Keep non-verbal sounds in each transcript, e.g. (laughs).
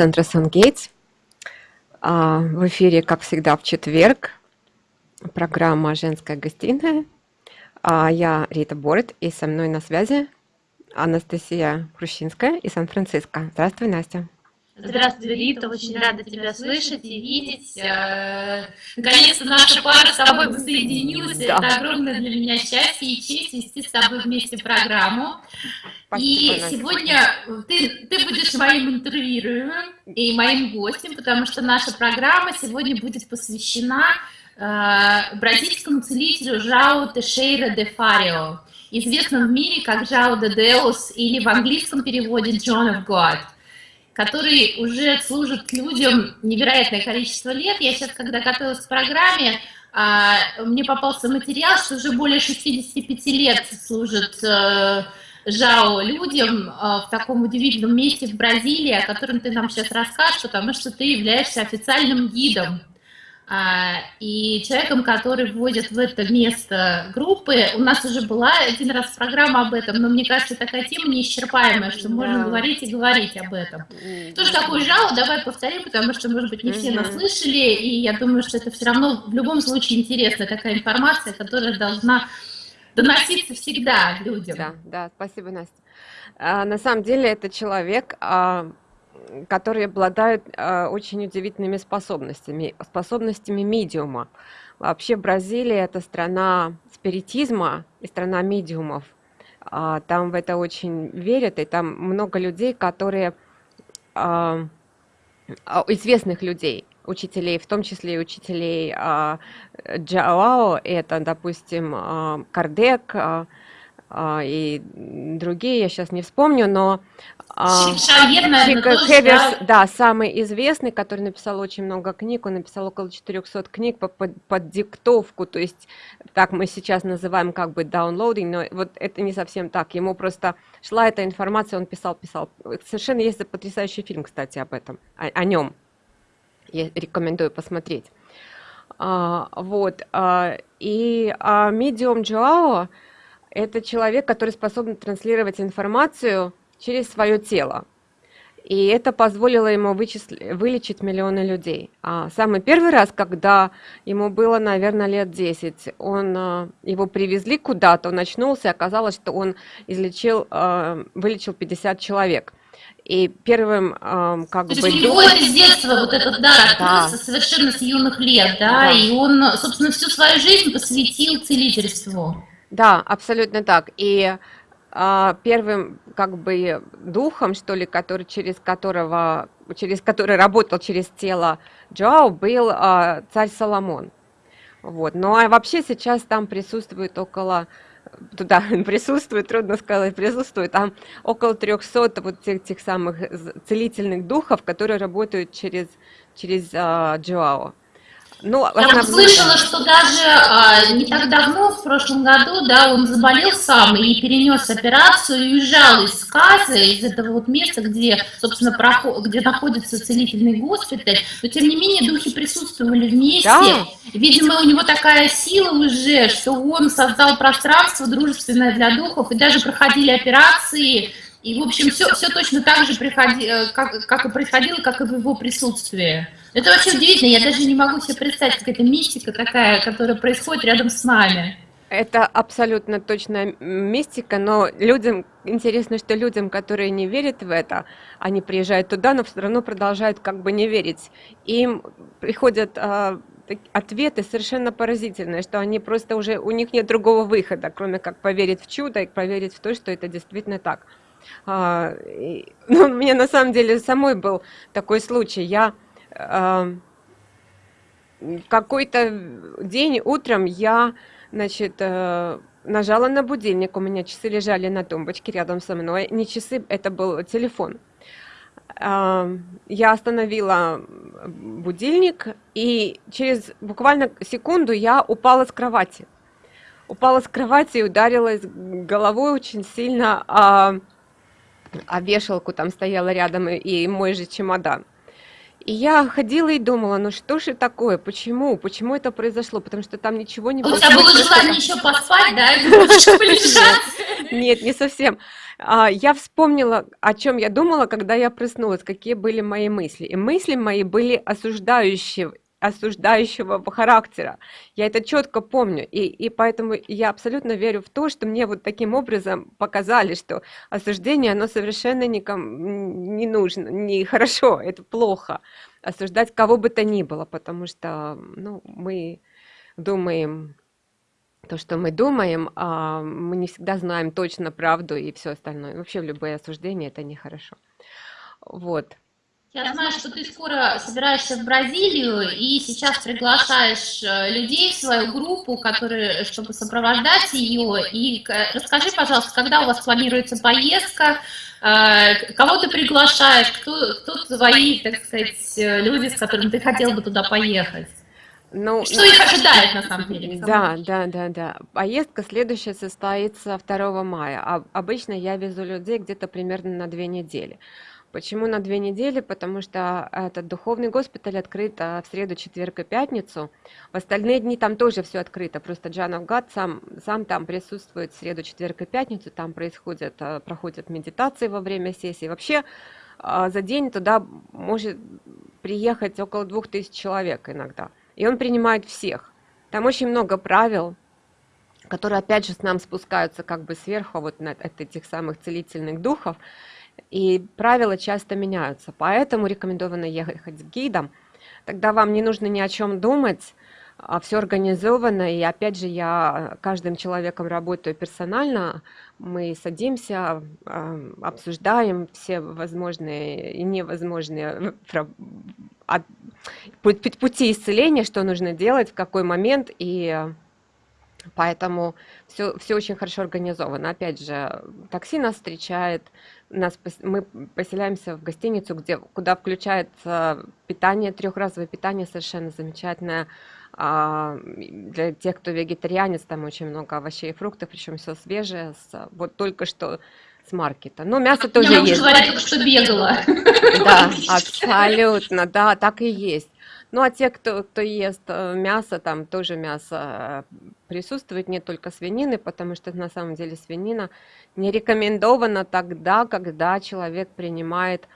центра Сангейтс. В эфире, как всегда, в четверг программа «Женская гостиная». А, я Рита Борет, и со мной на связи Анастасия Хрущинская из Сан-Франциско. Здравствуй, Настя. Здравствуй, Рита, очень рада тебя слышать и видеть. Э, наконец-то наша пара с тобой соединилась. Да. Это огромное для меня счастье и честь вести с тобой вместе программу. Спасибо, и сегодня ты, ты будешь моим интервьюируемым и моим гостем, потому что наша программа сегодня будет посвящена э, бразильскому целителю Жао Тешейра де Фарио, известному в мире как Жао де Деус или в английском переводе John of God который уже служит людям невероятное количество лет. Я сейчас, когда готовилась к программе, а, мне попался материал, что уже более 65 лет служит э, Жао людям э, в таком удивительном месте в Бразилии, о котором ты нам сейчас расскажешь, потому что ты являешься официальным гидом и человеком, который вводит в это место группы. У нас уже была один раз программа об этом, но мне кажется, такая тема неисчерпаемая, что да. можно говорить и говорить об этом. Что же такое жало, давай повторим, потому что, может быть, не все нас слышали, и я думаю, что это все равно в любом случае интересная такая информация, которая должна доноситься всегда людям. Да, да, спасибо, Настя. А, на самом деле это человек, а, которые обладают э, очень удивительными способностями, способностями медиума. Вообще Бразилия это страна спиритизма и страна медиумов. А, там в это очень верят, и там много людей, которые а, а, известных людей, учителей, в том числе и учителей Джаоао, это, допустим, а, Кардек, и другие, я сейчас не вспомню, но а, Хеверс, да, самый известный, который написал очень много книг, он написал около 400 книг по, под, под диктовку, то есть так мы сейчас называем как бы downloading, но вот это не совсем так, ему просто шла эта информация, он писал, писал. Совершенно есть потрясающий фильм, кстати, об этом, о, о нем. Я рекомендую посмотреть. А, вот, а, и а, Medium Joao, это человек, который способен транслировать информацию через свое тело. И это позволило ему вычисли, вылечить миллионы людей. А самый первый раз, когда ему было, наверное, лет 10, он, а, его привезли куда-то, он очнулся, и оказалось, что он излечил, а, вылечил 50 человек. И первым, э, как То бы... То есть у него это с детства вот этот дар да. совершенно с юных лет, да? да, и он, собственно, всю свою жизнь посвятил целительству. Да, абсолютно так. И а, первым как бы духом, что ли, который, через которого, через который работал через тело Джоау, был а, царь Соломон. Вот. Ну а вообще сейчас там присутствует около туда (laughs) присутствует, трудно сказать, присутствует, там около 300 вот тех, тех самых целительных духов, которые работают через, через uh, Джоао. Ну, Я слышала, что даже а, не так давно, в прошлом году, да, он заболел сам и перенес операцию и уезжал из сказа, из этого вот места, где, собственно, проход, где находится целительный госпиталь. Но, тем не менее, духи присутствовали вместе. Да. Видимо, у него такая сила уже, что он создал пространство дружественное для духов, и даже проходили операции, и, в общем, все, все точно так же, приходи, э, как, как и происходило, как и в его присутствии. Это вообще удивительно, я даже не могу себе представить, какая-то мистика такая, которая происходит рядом с нами. Это абсолютно точная мистика, но людям интересно, что людям, которые не верят в это, они приезжают туда, но все равно продолжают как бы не верить. Им приходят э, ответы совершенно поразительные, что они просто уже, у них нет другого выхода, кроме как поверить в чудо и поверить в то, что это действительно так. А, и, ну, у меня на самом деле самой был такой случай. Я а, какой-то день утром я, значит, а, нажала на будильник, у меня часы лежали на тумбочке рядом со мной, не часы, это был телефон. А, я остановила будильник, и через буквально секунду я упала с кровати. Упала с кровати и ударилась головой очень сильно, а, вешалку там стояла рядом и, мой же чемодан. И я ходила и думала, ну что же такое, почему, почему это произошло, потому что там ничего не было. У тебя было желание еще поспать, да, (laughs) Нет, не совсем. А, я вспомнила, о чем я думала, когда я проснулась, какие были мои мысли. И мысли мои были осуждающие, осуждающего характера. Я это четко помню, и, и поэтому я абсолютно верю в то, что мне вот таким образом показали, что осуждение, оно совершенно никому не нужно, не хорошо, это плохо. Осуждать кого бы то ни было, потому что ну, мы думаем то, что мы думаем, а мы не всегда знаем точно правду и все остальное. Вообще любое осуждение это нехорошо. Вот. Я знаю, что ты скоро собираешься в Бразилию и сейчас приглашаешь э, людей в свою группу, которые, чтобы сопровождать ее. И расскажи, пожалуйста, когда у вас планируется поездка, э, кого ты приглашаешь, кто, кто твои, так сказать, э, люди, с которыми ты хотел бы туда поехать? Ну, что их ожидает на самом деле? Да, да, да, да. Поездка следующая состоится 2 мая. А обычно я везу людей где-то примерно на две недели. Почему на две недели? Потому что этот духовный госпиталь открыт а, в среду, четверг и пятницу. В остальные дни там тоже все открыто. Просто Джанов Гад сам, сам там присутствует в среду, четверг и пятницу. Там происходят, а, проходят медитации во время сессии. Вообще а, за день туда может приехать около двух тысяч человек иногда. И он принимает всех. Там очень много правил, которые опять же с нам спускаются как бы сверху вот на, от этих самых целительных духов и правила часто меняются, поэтому рекомендовано ехать с гидом, тогда вам не нужно ни о чем думать, а все организовано, и опять же я каждым человеком работаю персонально, мы садимся, а, обсуждаем все возможные и невозможные (laughs) пути исцеления, что нужно делать, в какой момент, и Поэтому все, все очень хорошо организовано. Опять же, такси нас встречает, нас, мы поселяемся в гостиницу, где, куда включается питание, трехразовое питание совершенно замечательное. А, для тех, кто вегетарианец, там очень много овощей и фруктов, причем все свежее, с, вот только что с маркета. Но мясо тоже Я есть. Я только что бегала. Да, абсолютно, да, так и есть. Ну, а те, кто, кто ест э, мясо, там тоже мясо э, присутствует, не только свинины, потому что на самом деле свинина не рекомендована тогда, когда человек принимает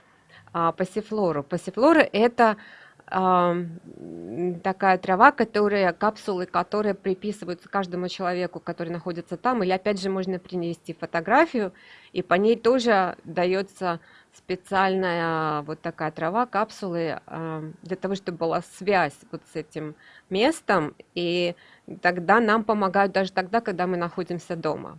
а, пассифлору. Пассифлора – это такая трава, которая, капсулы, которые приписываются каждому человеку, который находится там, или опять же можно принести фотографию, и по ней тоже дается специальная вот такая трава, капсулы, для того, чтобы была связь вот с этим местом, и тогда нам помогают даже тогда, когда мы находимся дома.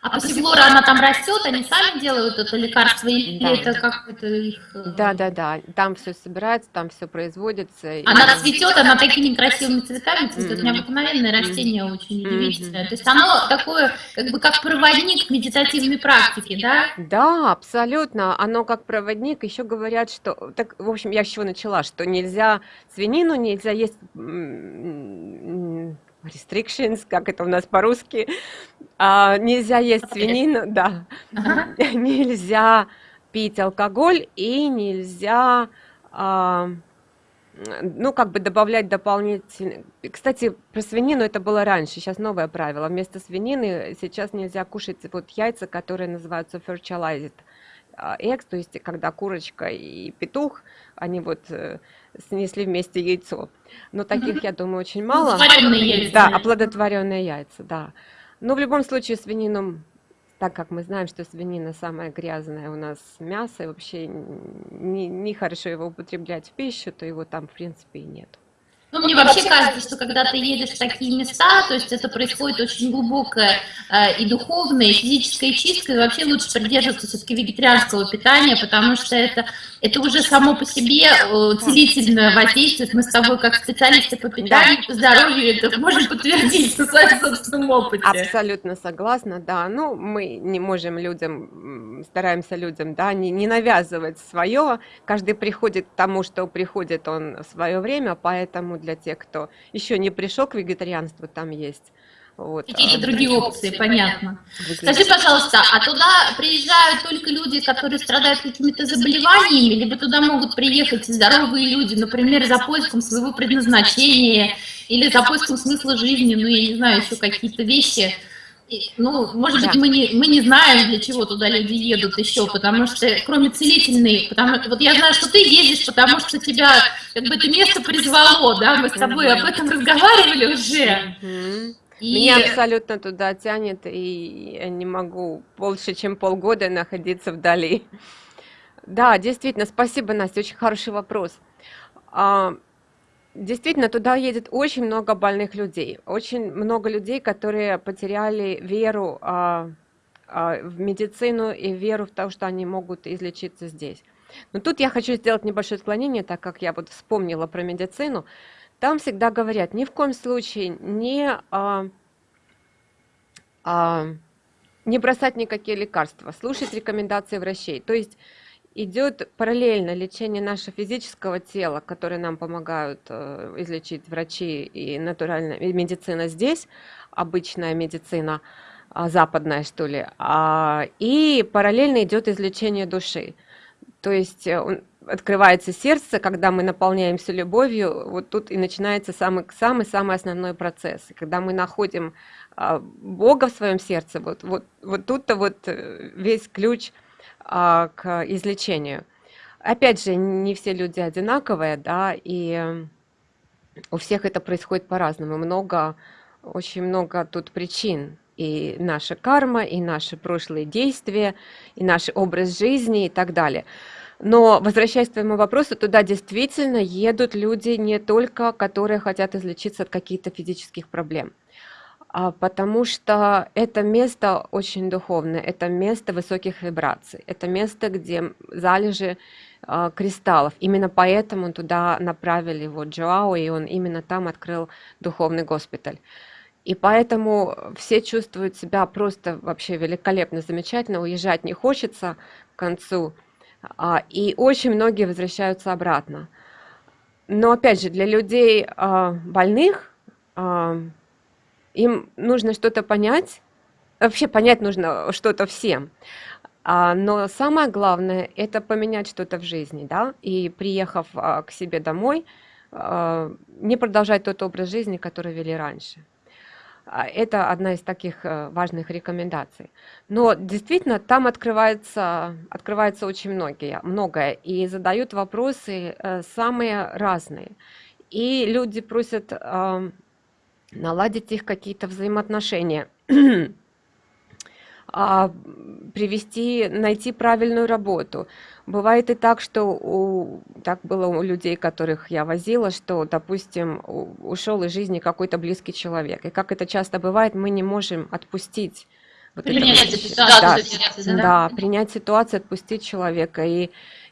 А пассифлора, она там растет, они сами делают это лекарство или да. это как-то их... Э, да, да, да, там все собирается, там все производится. Она и... цветет, она такими красивыми цветами цветет, mm -hmm. необыкновенное растение, mm -hmm. очень удивительное. Mm -hmm. То есть оно такое, как бы как проводник медитативной практики, да? Да, абсолютно, оно как проводник, еще говорят, что, так, в общем, я с чего начала, что нельзя свинину, нельзя есть restrictions, как это у нас по-русски, а, нельзя есть свинину, да, ага. (laughs) нельзя пить алкоголь и нельзя, а, ну, как бы добавлять дополнительно. Кстати, про свинину это было раньше, сейчас новое правило. Вместо свинины сейчас нельзя кушать вот яйца, которые называются fertilized eggs, то есть когда курочка и петух, они вот э, снесли вместе яйцо. Но таких, я думаю, очень мало. яйца. Да, оплодотворенные яйца, да. Но в любом случае свинину, так как мы знаем, что свинина самая грязная у нас мясо, и вообще не, не хорошо его употреблять в пищу, то его там в принципе и нет. Ну, мне вообще кажется, что когда ты едешь в такие места, то есть это происходит очень глубокая э, и духовная, и физическая чистка, и вообще лучше придерживаться все-таки вегетарианского питания, потому что это, это уже само по себе э, целительное воздействие. Мы с тобой, как специалисты по питанию, по здоровью, это можем подтвердить на своем собственном опыте. Абсолютно согласна, да. Ну, мы не можем людям, стараемся людям, да, не, не навязывать свое. Каждый приходит к тому, что приходит он в свое время, поэтому для тех, кто еще не пришел к вегетарианству, там есть. Вот. Какие-то другие опции, понятно. Скажи, пожалуйста, а туда приезжают только люди, которые страдают какими-то заболеваниями, либо туда могут приехать здоровые люди, например, за поиском своего предназначения или за поиском смысла жизни, ну, я не знаю, еще какие-то вещи, ну, может быть, мы не, мы не знаем, для чего туда люди едут еще, потому что, кроме целительной, потому, вот я знаю, что ты ездишь, потому что тебя, как бы, это место призвало, да, мы с тобой об этом разговаривали уже. И... Меня абсолютно туда тянет, и я не могу больше, чем полгода находиться вдали. Да, действительно, спасибо, Настя, очень хороший вопрос. Действительно, туда едет очень много больных людей, очень много людей, которые потеряли веру а, а, в медицину и веру в то, что они могут излечиться здесь. Но тут я хочу сделать небольшое отклонение, так как я вот вспомнила про медицину. Там всегда говорят, ни в коем случае не, а, а, не бросать никакие лекарства, слушать рекомендации врачей. То есть идет параллельно лечение нашего физического тела, которое нам помогают э, излечить врачи и натуральная медицина здесь, обычная медицина, э, западная что ли, а, и параллельно идет излечение души. То есть э, открывается сердце, когда мы наполняемся любовью, вот тут и начинается самый-самый основной процесс. Когда мы находим э, Бога в своем сердце, вот, вот, вот тут-то вот э, весь ключ – а, к излечению. Опять же, не все люди одинаковые, да, и у всех это происходит по-разному. Много, очень много тут причин. И наша карма, и наши прошлые действия, и наш образ жизни и так далее. Но, возвращаясь к твоему вопросу, туда действительно едут люди не только, которые хотят излечиться от каких-то физических проблем потому что это место очень духовное, это место высоких вибраций, это место, где залежи а, кристаллов. Именно поэтому туда направили его Джоао, и он именно там открыл духовный госпиталь. И поэтому все чувствуют себя просто вообще великолепно, замечательно, уезжать не хочется к концу, а, и очень многие возвращаются обратно. Но опять же, для людей больных им нужно что-то понять, вообще понять нужно что-то всем. А, но самое главное – это поменять что-то в жизни, да, и приехав а, к себе домой, а, не продолжать тот образ жизни, который вели раньше. Это одна из таких э, важных рекомендаций. Но действительно, там открывается, открывается очень многие, многое, и задают вопросы э, самые разные. И люди просят наладить их какие-то взаимоотношения, (clears throat) а, привести, найти правильную работу. Бывает и так, что у, так было у людей, которых я возила, что, допустим, ушел из жизни какой-то близкий человек. И как это часто бывает, мы не можем отпустить вот принять это, ситуацию, да, да? да, принять ситуацию, отпустить человека. И,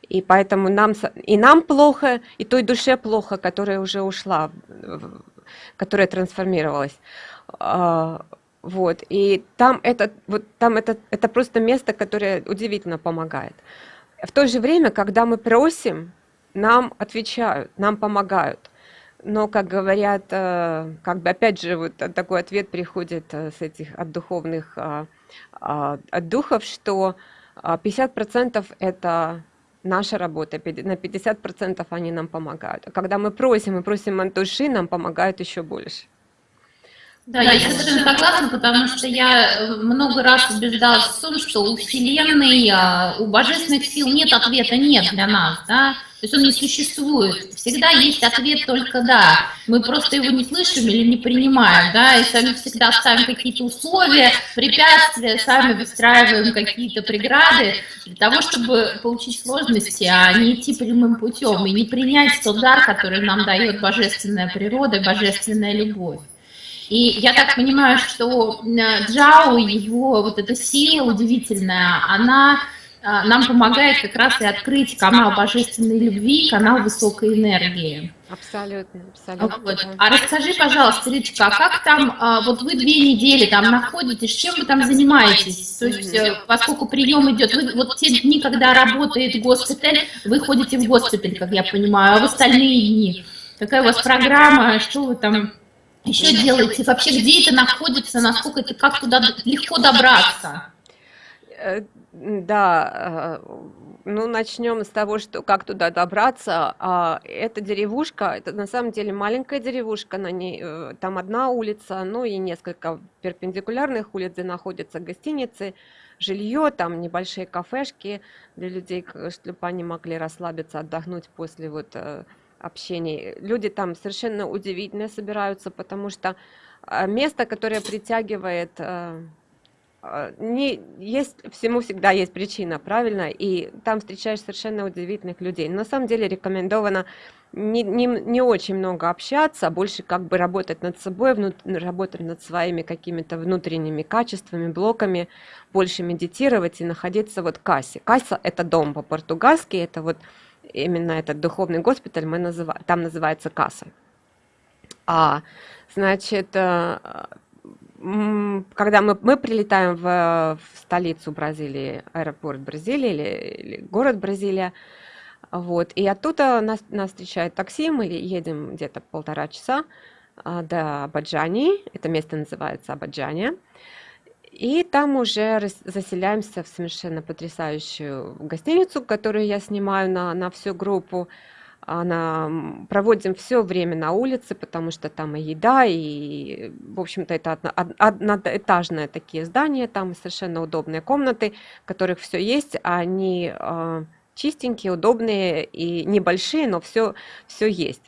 и поэтому нам, и нам плохо, и той душе плохо, которая уже ушла которая трансформировалась. А, вот, и там это, вот там это, это просто место, которое удивительно помогает. В то же время, когда мы просим, нам отвечают, нам помогают. Но, как говорят, э, как бы опять же вот такой ответ приходит э, с этих от духовных, а, а, от духов, что 50% это наша работа, на 50% они нам помогают. А когда мы просим, мы просим от души, нам помогают еще больше. Да, я совершенно согласна, потому что я э, много раз убеждалась в том, что у Вселенной, а, у божественных сил нет ответа «нет» для нас, да, то есть он не существует. Всегда есть ответ только «да». Мы просто его не слышим или не принимаем, да, и сами всегда ставим какие-то условия, препятствия, сами выстраиваем какие-то преграды для того, чтобы получить сложности, а не идти прямым путем и не принять тот дар, который нам дает божественная природа, божественная любовь. И я так понимаю, что э, Джао, его вот эта сила удивительная, она э, нам помогает как раз и открыть канал божественной любви, канал высокой энергии. Абсолютно, абсолютно. Вот. А расскажи, пожалуйста, Риточка, а как там, э, вот вы две недели там находитесь, чем вы там занимаетесь? То есть, поскольку прием идет, вы вот те дни, когда работает госпиталь, вы ходите в госпиталь, как я понимаю, а в остальные дни? Какая у вас программа, что вы там еще делаете? Вообще, где это находится, насколько это, как туда легко добраться? Э, да, э, ну, начнем с того, что как туда добраться. А, это деревушка, это на самом деле маленькая деревушка, на ней э, там одна улица, ну и несколько перпендикулярных улиц, где находятся гостиницы, жилье, там небольшие кафешки для людей, чтобы они могли расслабиться, отдохнуть после вот общения. Люди там совершенно удивительные собираются, потому что э, место, которое притягивает а, не, есть, всему всегда есть причина, правильно? И там встречаешь совершенно удивительных людей. На самом деле рекомендовано не, не, не очень много общаться, а больше как бы работать над собой, внут, работать над своими какими-то внутренними качествами, блоками, больше медитировать и находиться вот в кассе. Касса – это дом по-португальски, это вот именно этот духовный госпиталь мы называем, там называется касса. А, значит, э, когда мы, мы прилетаем в, в столицу Бразилии, аэропорт Бразилии или, или город Бразилия, вот, и оттуда нас, нас встречает такси, мы едем где-то полтора часа а, до Абаджани, это место называется Абаджания, и там уже заселяемся в совершенно потрясающую гостиницу, которую я снимаю на, на всю группу, она проводим все время на улице, потому что там и еда, и, в общем-то, это одно, такие здания, там совершенно удобные комнаты, в которых все есть, они э, чистенькие, удобные и небольшие, но все, все есть.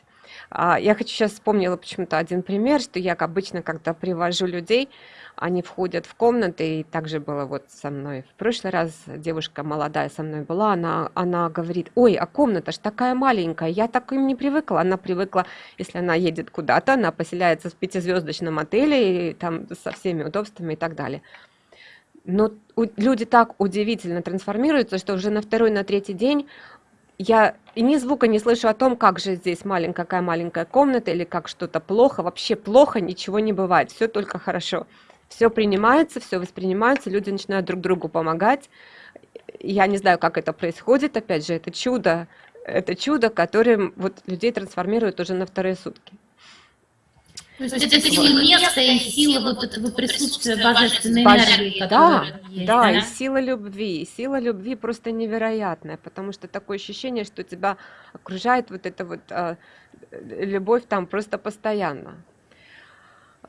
А, я хочу сейчас вспомнила почему-то один пример, что я обычно, когда привожу людей, они входят в комнаты, и также было вот со мной в прошлый раз, девушка молодая со мной была, она, она говорит, ой, а комната ж такая маленькая, я так им не привыкла, она привыкла, если она едет куда-то, она поселяется в пятизвездочном отеле, и там со всеми удобствами и так далее. Но люди так удивительно трансформируются, что уже на второй, на третий день я ни звука не слышу о том, как же здесь маленькая, какая маленькая комната, или как что-то плохо. Вообще плохо ничего не бывает, все только хорошо все принимается, все воспринимается, люди начинают друг другу помогать. Я не знаю, как это происходит, опять же, это чудо, это чудо, которое вот людей трансформирует уже на вторые сутки. То есть это сила места и сила вот этого присутствия божественной энергии, да, есть, да, да, и сила любви, и сила любви просто невероятная, потому что такое ощущение, что тебя окружает вот эта вот а, любовь там просто постоянно.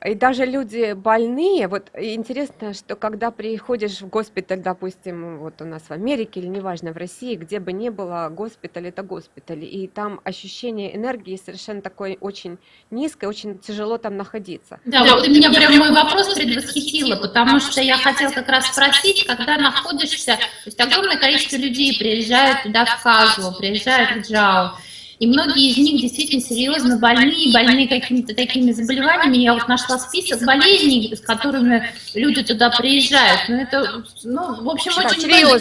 И даже люди больные, вот интересно, что когда приходишь в госпиталь, допустим, вот у нас в Америке или неважно в России, где бы ни было, госпиталь это госпиталь, и там ощущение энергии совершенно такое очень низкое, очень тяжело там находиться. Да, вот ты меня прям вопрос предвосхитила, потому что я хотела как раз спросить, когда находишься, то есть огромное количество людей приезжают туда в Казу, приезжают в Джао, и многие из них действительно серьезно больны, больны какими-то такими заболеваниями. Я вот нашла список болезней, с которыми люди туда приезжают. Но ну, это, ну, в общем, очень страшные,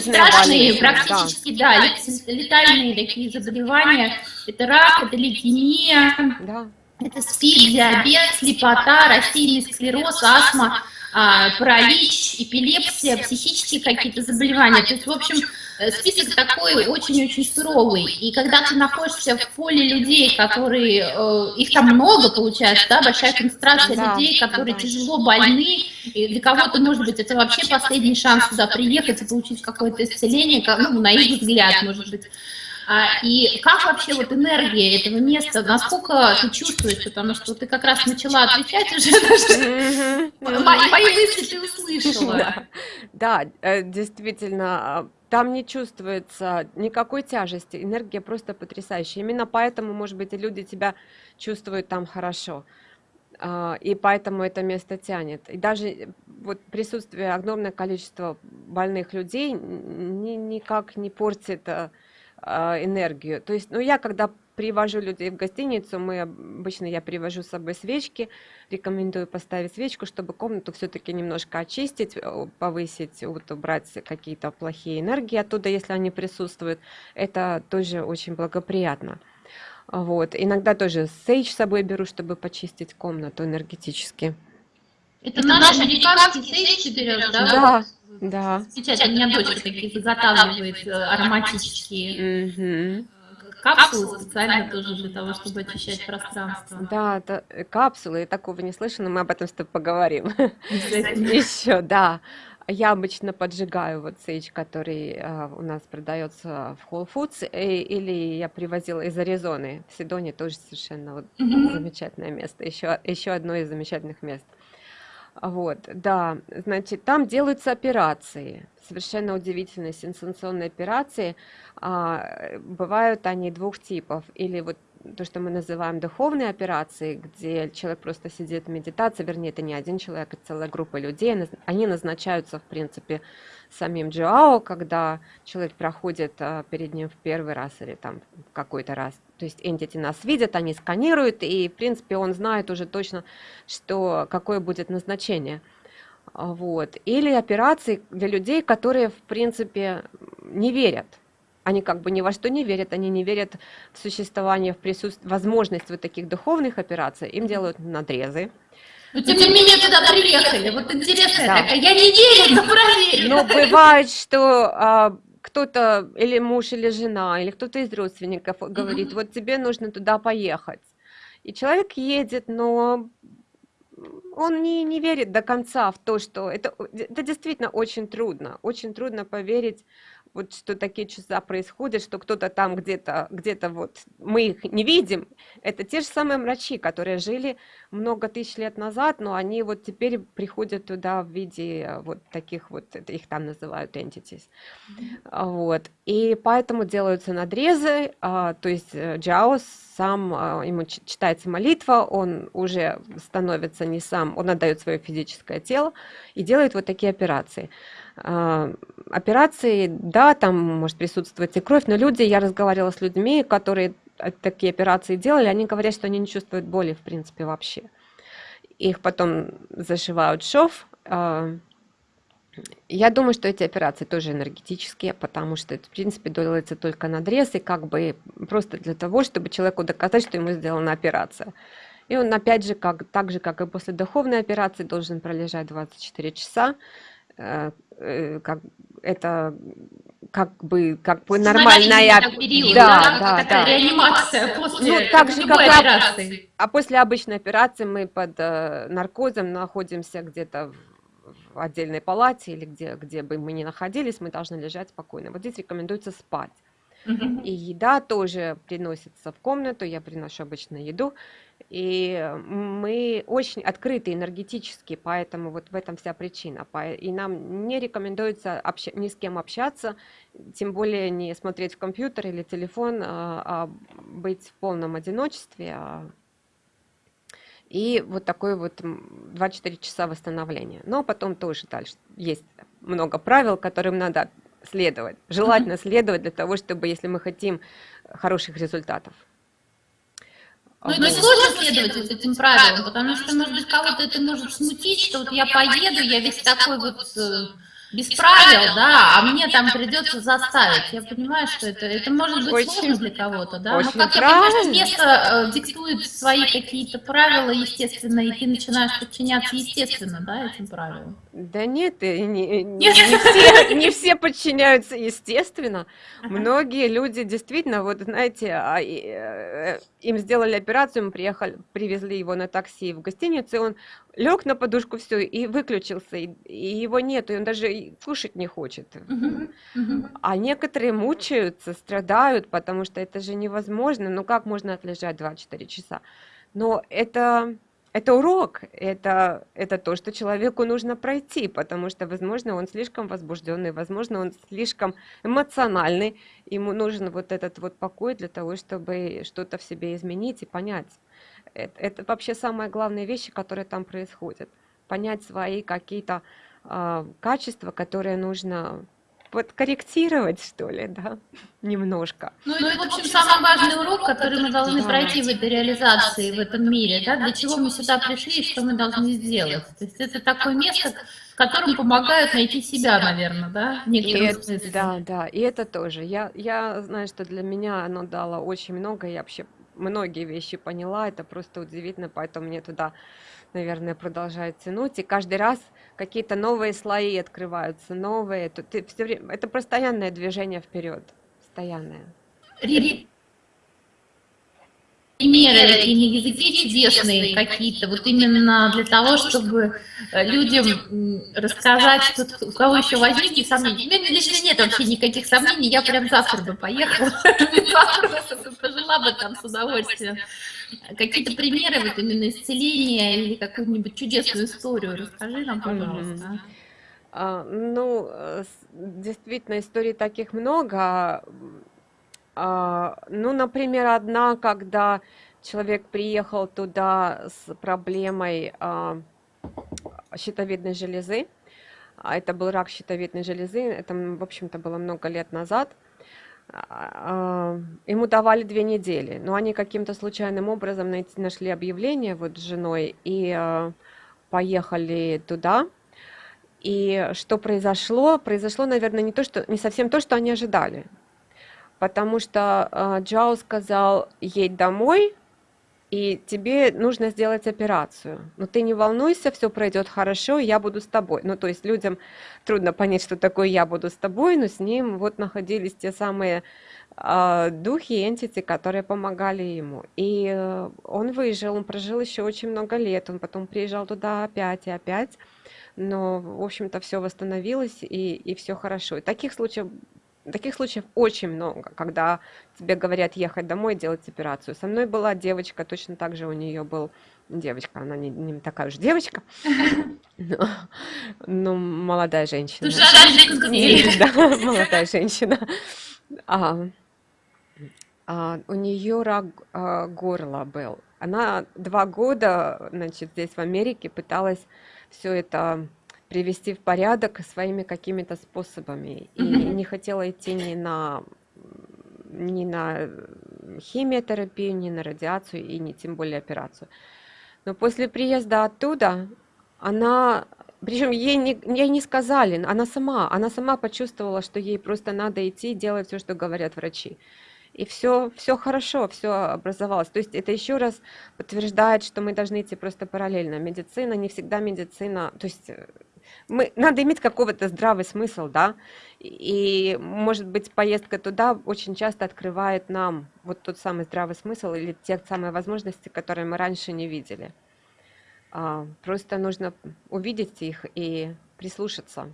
болезни, практически, да, да летальные такие заболевания. Это рак, это лейкемия, да. это СПИД, диабет, слепота, рассеянный склероз, астма, а, паралич, эпилепсия, психические какие-то заболевания. То есть, в общем, список такой очень-очень суровый. И когда ты находишься в поле людей, которые, э, их там много получается, да, большая концентрация да, людей, которые тяжело больны, и для кого-то, может быть, это вообще последний шанс туда приехать и получить какое-то исцеление, ну, на их взгляд, может быть. А, и как вообще вот энергия этого места, насколько ты чувствуешь, потому что ты как раз начала отвечать уже, мои мысли ты услышала. (laughs) Да, э, действительно, а, там не чувствуется никакой тяжести, энергия просто потрясающая. Именно поэтому, может быть, и люди тебя чувствуют там хорошо. А, и поэтому это место тянет. И даже вот присутствие огромное количество больных людей ни, никак не портит а, а, энергию. То есть, ну, я когда привожу людей в гостиницу, мы обычно я привожу с собой свечки, рекомендую поставить свечку, чтобы комнату все-таки немножко очистить, э, повысить, вот, убрать какие-то плохие энергии оттуда, если они присутствуют. Это тоже очень благоприятно. Вот. Иногда тоже сейдж с собой беру, чтобы почистить комнату энергетически. Это наш американский сейдж берешь, да? Да, да. Сейчас у меня дочка такие заготавливает э, ароматические. Угу капсулы специально тоже для того, чтобы очищать пространство. Да, это капсулы, я такого не слышала, но мы об этом с тобой поговорим. (laughs) Еще, да. я обычно поджигаю вот сейдж, который а, у нас продается в Whole Foods, и, или я привозила из Аризоны. В Сидоне тоже совершенно вот Мгм. замечательное место, еще, еще одно из замечательных мест. Вот, да, значит, там делаются операции, совершенно удивительные, сенсационные операции. А, бывают они двух типов, или вот то, что мы называем духовные операции, где человек просто сидит в медитации, вернее, это не один человек, это целая группа людей, они назначаются, в принципе, самим Джоао, когда человек проходит а, перед ним в первый раз или там в какой-то раз. То есть entity нас видят, они сканируют, и, в принципе, он знает уже точно, что, какое будет назначение. Вот. Или операции для людей, которые, в принципе, не верят. Они как бы ни во что не верят, они не верят в существование, в присутствие, возможность вот таких духовных операций. Им делают надрезы. Но тем не менее туда приехали. Вот интересная Да. такая. Я не верю, но проверю. Но бывает, что а, кто-то, или муж, или жена, или кто-то из родственников говорит, Мгм. вот тебе нужно туда поехать. И человек едет, но он не, не верит до конца в то, что это, это действительно очень трудно. Очень трудно поверить, вот что такие чудеса происходят, что кто-то там где-то, где-то вот, мы их не видим. Это те же самые врачи, которые жили много тысяч лет назад, но они вот теперь приходят туда в виде э, вот таких вот, это их там называют entities. А, Вот. И поэтому делаются надрезы, а, то есть э, Джао сам, а, ему читается молитва, он уже становится не сам, он отдает свое физическое тело и делает вот такие операции. А, Операции, да, там может присутствовать и кровь, но люди, я разговаривала с людьми, которые э, такие операции делали, они говорят, что они не чувствуют боли, в принципе, вообще. Их потом зашивают шов, а, я думаю, что эти операции тоже энергетические, потому что это, в принципе, делается только надрез, и как бы просто для того, чтобы человеку доказать, что ему сделана операция. И он, опять же, как, так же, как и после духовной операции, должен пролежать 24 часа. Э, Как, это как бы, как бы нормальная... Период, Да, да, да, такая да. реанимация после Ну, так же, как операции. А после обычной операции мы под э, наркозом находимся где-то в, отдельной палате или где, где бы мы ни находились, мы должны лежать спокойно. Вот здесь рекомендуется спать. Мгм. И еда тоже приносится в комнату, я приношу обычно еду. И мы очень открыты энергетически, поэтому вот в этом вся причина. И нам не рекомендуется ни с кем общаться, тем более не смотреть в компьютер или телефон, а, а быть в полном одиночестве. а. И вот такой вот м, 24 часа восстановления. Но потом тоже дальше есть много правил, которым надо следовать. Желательно следовать для того, чтобы, если мы хотим хороших результатов. Ну, это сложно следовать этим правилам, потому что, может быть, кого-то это может смутить, что вот я поеду, я весь такой вот э, без правил, да, а мне там придется заставить. Я понимаю, что это, это может быть Очень- сложно для кого-то, да. очень Но как я понимаю, что место э, диктует свои какие-то правила, естественно, и ты начинаешь подчиняться, естественно, да, этим правилам. Да нет, и не, не- Нет? не все, не все подчиняются естественно. Многие люди действительно, вот знаете, а, э, им сделали операцию, мы приехали, привезли его на такси в гостиницу, и он лег на подушку, все, и выключился, и, и его нет, и он даже кушать не хочет. А некоторые мучаются, страдают, потому что это же невозможно. Ну как можно отлежать 24 часа? Но это, это урок, это, это то, что человеку нужно пройти, потому что, возможно, он слишком возбужденный, возможно, он слишком эмоциональный, ему нужен вот этот вот покой для того, чтобы что-то в себе изменить и понять. Это, это вообще самые главные вещи, которые там происходят. Понять свои какие-то а, качества, которые нужно подкорректировать, что ли, да, (laughs) немножко. Ну, это, в общем, самый важный урок, который мы должны Да. пройти в этой реализации, в этом мире, да, для чего мы сюда пришли и что мы должны сделать. То есть это такое место, в котором помогают найти себя, наверное, да, в И некотором это- смысле. да, да, и это тоже. Я, я знаю, что для меня оно дало очень много, я вообще многие вещи поняла, это просто удивительно, поэтому мне туда, наверное, продолжает тянуть, и каждый раз какие-то новые слои открываются, новые, то ты все время, это постоянное движение вперед, постоянное. Примеры и на языке чудесные какие-то, вот именно для того, чтобы э, людям рассказать, что у кого еще возникли сомнения. У меня лично нет вообще никаких сомнений, я прям завтра бы поехала, (laughs) (laughs) (laughs) пожила бы там с удовольствием. Какие-то примеры вот именно исцеления или какую-нибудь чудесную историю расскажи нам, пожалуйста. А, ну, э, действительно, историй таких много. А, ну, например, одна, когда человек приехал туда с проблемой а, щитовидной железы, а это был рак щитовидной железы, это, в общем-то, было много лет назад, ему давали две недели, но они каким-то случайным образом нашли объявление вот с женой и поехали туда, и что произошло? Произошло, наверное, не то, что не совсем то, что они ожидали потому что э, Джао сказал, едь домой, и тебе нужно сделать операцию. Но ты не волнуйся, все пройдет хорошо, я буду с тобой. Ну, то есть людям трудно понять, что такое я буду с тобой, но с ним вот находились те самые э, духи, энтити, которые помогали ему. И э, он выжил, он прожил еще очень много лет, он потом приезжал туда опять и опять, но, в общем-то, все восстановилось и, и все хорошо. И таких случаев Таких случаев очень много, когда тебе говорят ехать домой делать операцию. Со мной была девочка, точно так же у нее был девочка, она не, не такая уж девочка, (laughs) но, но молодая женщина. (laughs) Да, молодая женщина. А, а, у нее рак а, горла был. Она два года, значит, здесь в Америке пыталась все это привести в порядок своими какими-то способами. И не хотела идти ни на ни на химиотерапию, ни на радиацию, и не тем более операцию. Но после приезда оттуда она, причем ей не, ей не сказали, она сама, она сама почувствовала, что ей просто надо идти и делать все, что говорят врачи и все, все хорошо, все образовалось. То есть это еще раз подтверждает, что мы должны идти просто параллельно. Медицина не всегда медицина, то есть э, мы, надо иметь какого-то здравый смысл, да, и, может быть, поездка туда очень часто открывает нам вот тот самый здравый смысл или те самые возможности, которые мы раньше не видели. А, просто нужно увидеть их и прислушаться.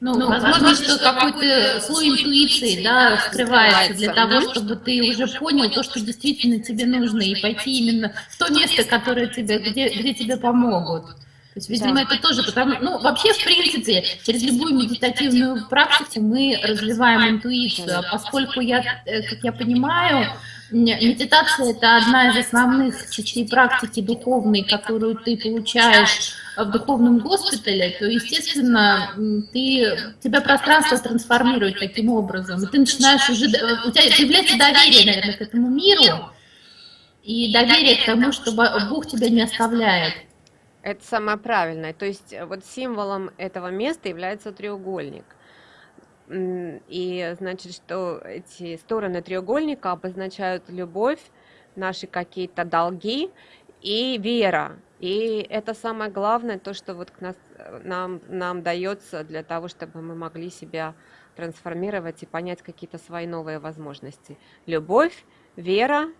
Ну, ну возможно, что какой-то слой интуиции, да, скрывается для того, чтобы ты уже понял то, что действительно тебе нужно, и пойти именно в то место, которое тебе, где, где тебе помогут. То есть, видимо, да. это тоже потому, ну, вообще, в принципе, через любую медитативную практику мы развиваем интуицию, а поскольку я, э, как я понимаю, медитация – это одна из основных частей практики духовной, которую ты получаешь в духовном госпитале, то, естественно, ты, тебя пространство трансформирует таким образом, и ты начинаешь уже, у тебя появляется доверие, наверное, к этому миру, и доверие к тому, что Бог тебя не оставляет. Это самое правильное. То есть э, вот символом этого места является треугольник. И значит, что эти стороны треугольника обозначают любовь, наши какие-то долги и вера. И это самое главное, то, что вот к нас, э, нам, нам дается для того, чтобы мы могли себя трансформировать и понять какие-то свои новые возможности. Любовь, вера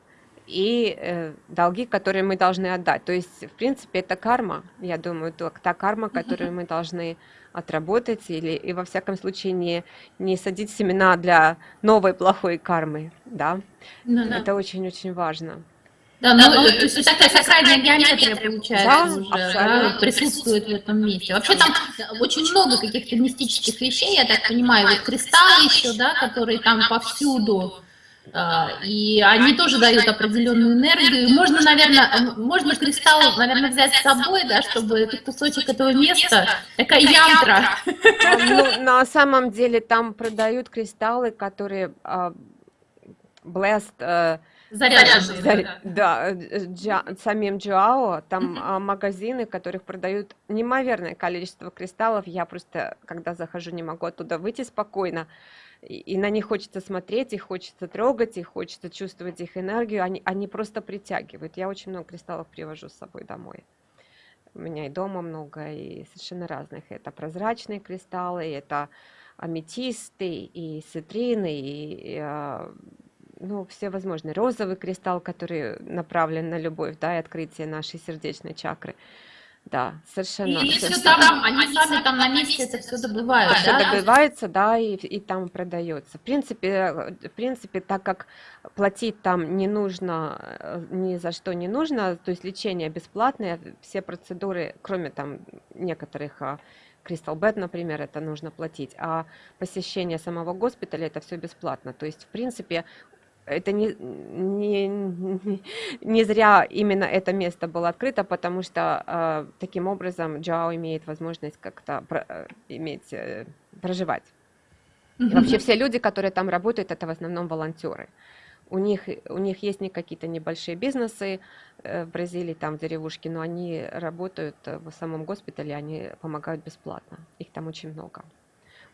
и э, долги, которые мы должны отдать. То есть, в принципе, это карма, я думаю, то, та карма, которую мы должны отработать, или и во всяком случае не, не садить семена для новой плохой кармы, да, ну, да. это очень-очень важно. Да, ну, ну, то есть такая сакральная геометрия, получается, да, уже да, присутствует в этом месте. Вообще там очень много каких-то мистических вещей, я так понимаю, вот кристаллы еще, да, которые там повсюду, и они тоже дают определенную энергию. Можно, наверное, можно кристалл, наверное, взять с собой, да, чтобы этот кусочек этого места, такая янтра. Ну, на самом деле там продают кристаллы, которые uh, blessed, uh, Заряженные, Заря... да, джа... самим Джао, там магазины, которых продают неимоверное количество кристаллов. Я просто, когда захожу, не могу оттуда выйти спокойно и на них хочется смотреть, их хочется трогать, их хочется чувствовать их энергию, они, они просто притягивают. Я очень много кристаллов привожу с собой домой. У меня и дома много, и совершенно разных. Это прозрачные кристаллы, это аметисты, и цитрины, и, и, а, ну, все возможные. Розовый кристалл, который направлен на любовь, да, и открытие нашей сердечной чакры. Да, совершенно. И все там, они сами там на месте это все добывают, все да? добывается, да, и, и там продается. В принципе, в принципе, так как платить там не нужно, э, ни за что не нужно, то есть лечение бесплатное, все процедуры, кроме там некоторых а, Crystal Bed, например, это нужно платить, а посещение самого госпиталя это все бесплатно. То есть, в принципе, это не, не, (laughs) не зря именно это место было открыто, потому что э, таким образом Джао имеет возможность как-то про, э, иметь, э, проживать. И вообще все люди, которые там работают, это в основном волонтеры. У них, у них есть не какие-то небольшие бизнесы э, в Бразилии, там в деревушке, но они работают э, в самом госпитале, они помогают бесплатно. Их там очень много.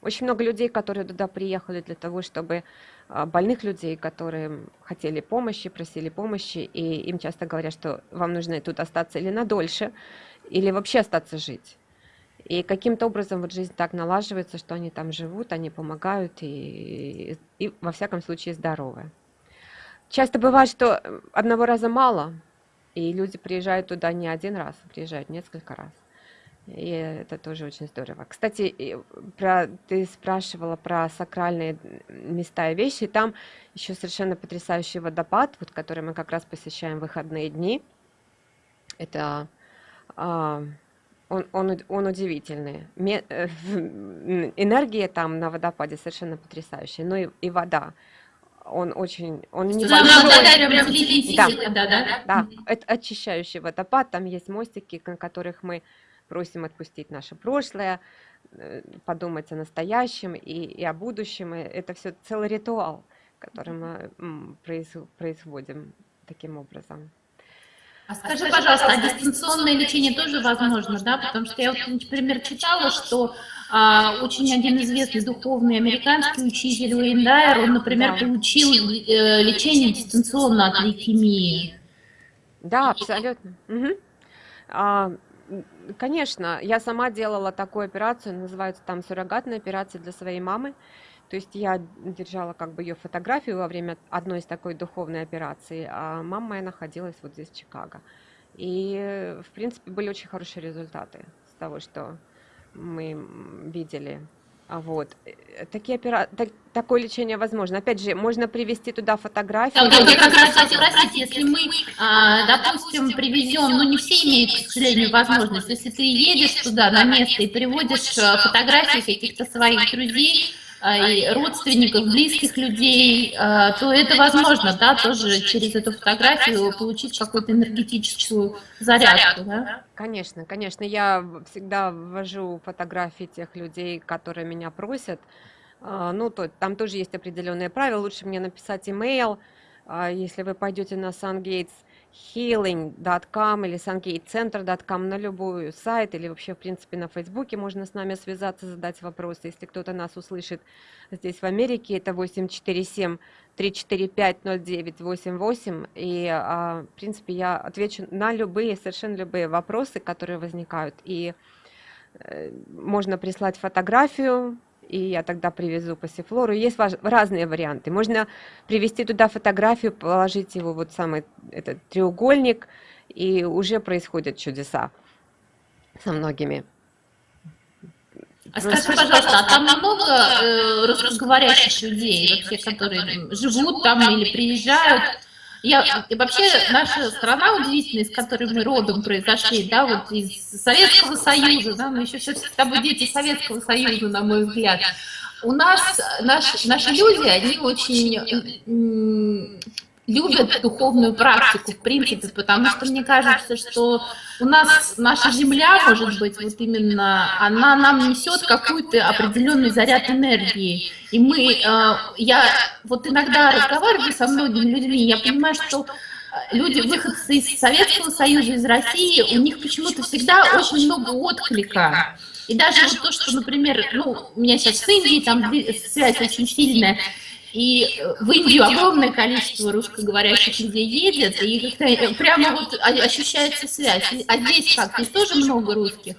Очень много людей, которые туда приехали для того, чтобы а, больных людей, которые хотели помощи, просили помощи, и им часто говорят, что вам нужно тут остаться или надольше, или вообще остаться жить. И каким-то образом вот жизнь так налаживается, что они там живут, они помогают и, и, и во всяком случае здоровы. Часто бывает, что одного раза мало, и люди приезжают туда не один раз, приезжают несколько раз. И это тоже очень здорово. Кстати, про, ты спрашивала про сакральные места и вещи. Там еще совершенно потрясающий водопад, вот, который мы как раз посещаем в выходные дни. Это а, он, он, он удивительный. Э, (laughs) энергия там на водопаде совершенно потрясающая. Ну и, и вода. Он очень, он не да, да, да, да, да, это очищающий водопад. Там есть мостики, на которых мы просим отпустить наше прошлое, э, подумать о настоящем и, и о будущем. И это все целый ритуал, который мы производим таким образом. А скажи, пожалуйста, а дистанционное лечение тоже возможно, да? Потому что я, например, читала, что очень один известный духовный американский учитель Уэйн Дайер, он, например, получил э, лечение дистанционно от лейкемии. Да, абсолютно. Угу. А, Конечно, я сама делала такую операцию, называется там суррогатная операция для своей мамы. То есть я держала как бы ее фотографию во время одной из такой духовной операции, а мама моя находилась вот здесь, в Чикаго. И, в принципе, были очень хорошие результаты с того, что мы видели. А вот э, такие опера... так, такое лечение возможно. Опять же, можно привести туда фотографии. Да, я как раз хотела спросить, если мы, а, допустим, привезем, ну не все имеют, к сожалению, возможность, если ты едешь туда на место и приводишь э, фотографии каких-то своих друзей, и родственников, близких людей, а, то это возможно, да, тоже через эту фотографию получить какую-то энергетическую зарядку, да? Конечно, конечно, я всегда ввожу фотографии тех людей, которые меня просят, а, ну, то, там тоже есть определенные правила, лучше мне написать имейл, если вы пойдете на SunGates, healing.com или sungatecenter.com на любой сайт или вообще, в принципе, на Фейсбуке можно с нами связаться, задать вопросы. Если кто-то нас услышит здесь в Америке, это 847 345 0988. И, а, в принципе, я отвечу на любые, совершенно любые вопросы, которые возникают. И э, можно прислать фотографию, и я тогда привезу пассифлору. Есть разные варианты. Можно привезти туда фотографию, положить его вот самый этот треугольник, и уже происходят чудеса со многими. А скажи, пожалуйста, а там много э, русскоговорящих людей, вообще, которые живут там или приезжают? Я, и вообще наша страна удивительная, из которой мы родом произошли, да, вот из Советского Союза, да, мы еще все с тобой дети Советского Союза, на мой взгляд. У нас наши, наши люди, они очень любят духовную практику, в принципе, потому что мне кажется, что у нас наша земля, может быть, вот именно, она нам несет какой-то определенный заряд энергии. И мы, э, я вот иногда разговариваю со многими людьми, я понимаю, что люди, выходцы из Советского Союза, из России, у них почему-то всегда очень много отклика. И даже вот то, что, например, ну, у меня сейчас с Индией там связь очень сильная, и в Индию огромное количество русскоговорящих людей едет, и как-то прямо вот ощущается связь. А здесь как, здесь тоже много русских?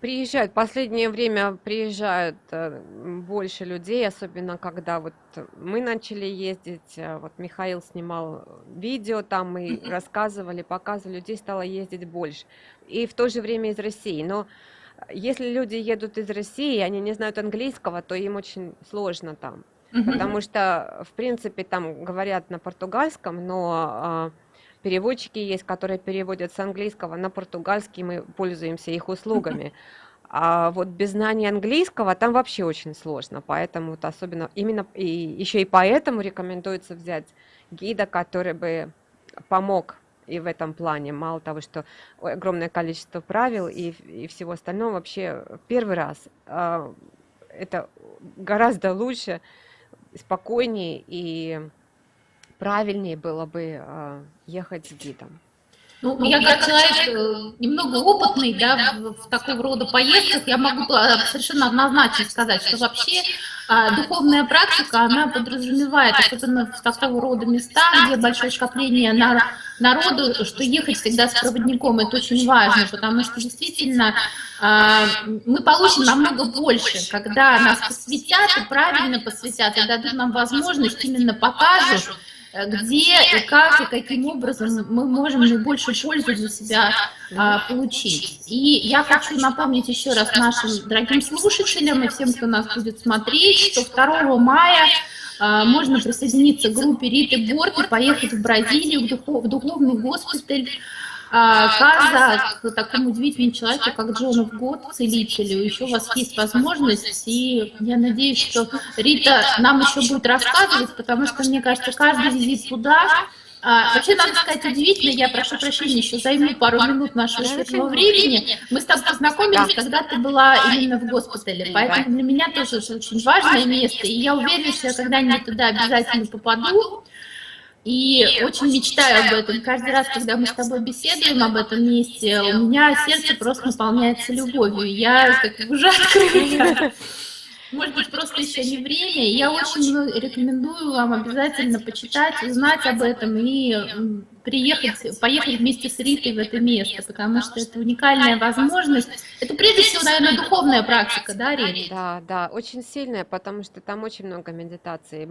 Приезжают. В последнее время приезжают э, больше людей, особенно когда вот мы начали ездить, э, вот Михаил снимал видео, там мы рассказывали, показывали, людей стало ездить больше. И в то же время из России. Но если люди едут из России, они не знают английского, то им очень сложно там. Потому что, в принципе, там говорят на португальском, но э, переводчики есть, которые переводят с английского на португальский, мы пользуемся их услугами. (laughs) А вот без знания английского там вообще очень сложно, поэтому вот особенно именно и еще и поэтому рекомендуется взять гида, который бы помог и в этом плане. Мало того, что огромное количество правил и, и всего остального, вообще первый раз э, это гораздо лучше, спокойнее и правильнее было бы э, ехать с гидом. Ну, ну, я как человек э, немного опытный, да, в, в такого рода поездках, я могу э, совершенно однозначно сказать, что вообще а, духовная практика, она подразумевает, особенно в такого рода места, где большое скопление на, народу, что ехать всегда с проводником, это очень важно, потому что действительно а, мы получим намного больше, когда нас посвятят и правильно посвятят, и дадут нам возможность, именно покажут, Э, где и как и каким образом мы можем наибольшую пользу для себя а, получить. И я хочу напомнить еще раз нашим дорогим слушателям и всем, кто нас будет смотреть, что 2 мая можно присоединиться к группе Риты Борт и поехать в Бразилию, в, духов, в духовный госпиталь, а, Каза к такому удивительному человеку, как Джону Год, целителю, еще у вас есть возможность, и я надеюсь, что Рита нам еще будет рассказывать, потому что, мне кажется, каждый визит туда, а, вообще, надо сказать, удивительно, я прошу прощения, еще займу пару минут нашего светлого времени. Мы с тобой познакомились, когда ты была именно в госпитале, поэтому для меня тоже очень важное место, и я уверена, что я когда-нибудь туда обязательно попаду. И очень мечтаю об этом. Каждый раз, когда мы с тобой беседуем об этом месте, у меня сердце просто наполняется любовью. Я как уже открыта. Может быть, просто еще не время. Я очень рекомендую вам обязательно почитать, узнать об этом и приехать, поехать вместе с Ритой в это место, потому что это уникальная возможность. Это прежде всего, наверное, духовная практика, да, Рита? Да, да, очень сильная, потому что там очень много медитации.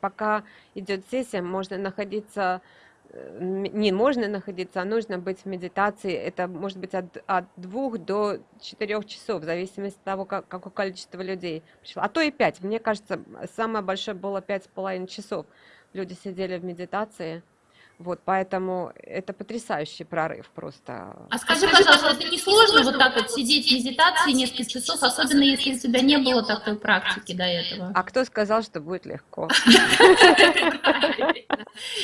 Пока идет сессия, можно находиться не можно находиться, а нужно быть в медитации. Это может быть от, от двух до четырех часов, в зависимости от того, как, какое количество людей пришло. А то и пять. Мне кажется, самое большое было пять с половиной часов. Люди сидели в медитации. Вот, поэтому это потрясающий прорыв просто. А скажи, пожалуйста, это не сложно вот так вот сидеть в медитации несколько часов, особенно если у тебя не было такой практики до этого? А кто сказал, что будет легко?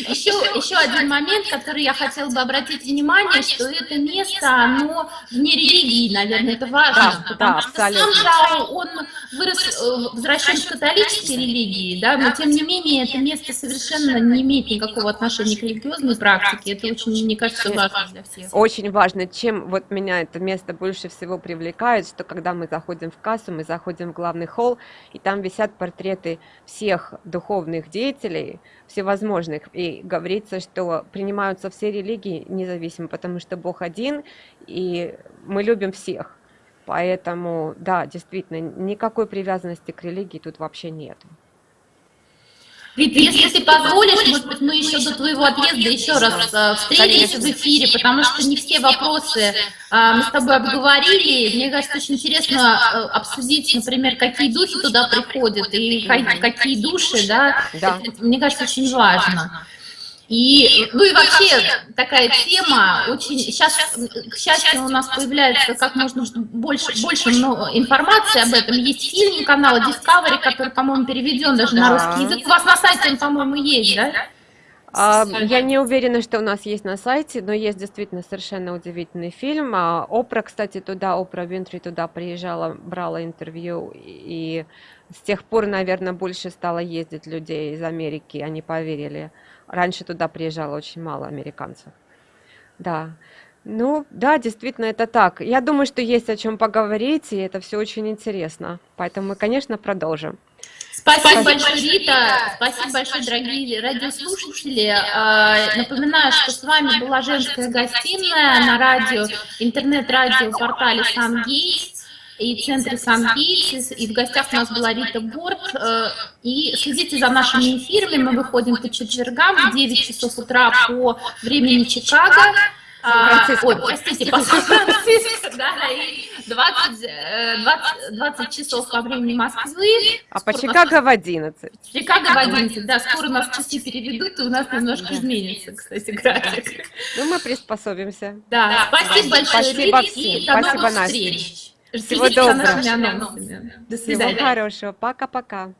Еще, еще один момент, который я хотела бы обратить внимание, что это место, оно вне религии, наверное, это важно, да, потому да, что абсолютно. сам Жао, он вырос, э, возвращен в католической религии, да, но тем не менее это место совершенно не имеет никакого отношения к религиозной практике, это очень, мне кажется, важно для всех. Очень важно, чем вот меня это место больше всего привлекает, что когда мы заходим в кассу, мы заходим в главный холл, и там висят портреты всех духовных деятелей, всевозможных. И говорится, что принимаются все религии независимо, потому что Бог один, и мы любим всех. Поэтому, да, действительно, никакой привязанности к религии тут вообще нет. Вит, если ты позволишь, может быть, мы еще до твоего отъезда еще раз э, встретимся в эфире, потому что не все вопросы а, мы с тобой обговорили. Мне кажется, очень интересно э, обсудить, например, какие духи туда приходят и какие души, да, да. Это, мне кажется, очень важно. И, ну и вообще такая тема, очень сейчас, к счастью, у нас появляется как можно больше, больше информации об этом. Есть фильм канала Discovery, который, по-моему, переведен даже да. на русский язык. У вас на сайте он, по-моему, есть, да? А, я не уверена, что у нас есть на сайте, но есть действительно совершенно удивительный фильм. А, Опра, кстати, туда, Опра Винтри туда приезжала, брала интервью, и с тех пор, наверное, больше стало ездить людей из Америки, они поверили. Раньше туда приезжало очень мало американцев. Да. Ну, да, действительно, это так. Я думаю, что есть о чем поговорить, и это все очень интересно. Поэтому мы, конечно, продолжим. Спасибо большое, Рита. Спасибо большое, дорогие радиослушатели. А, напоминаю, что с вами была женская гостиная на радио, интернет-радио портале SunGates и центре SunGates. И в гостях у нас была Рита Борт. Э, и следите за нашими эфирами. Мы выходим по четвергам в 9 часов утра по времени Чикаго. А, ой, простите, по Сан-Франциско, да, и 20, 20, 20 часов по времени Москвы. А по Чикаго в 11. Чикаго в 11, да, скоро у нас часы переведут, и у нас немножко изменится, кстати, график. Ну, мы приспособимся. Да, спасибо большое, Спасибо всем, спасибо, Настя. встреч. Всего доброго. До свидания. Всего хорошего, пока-пока.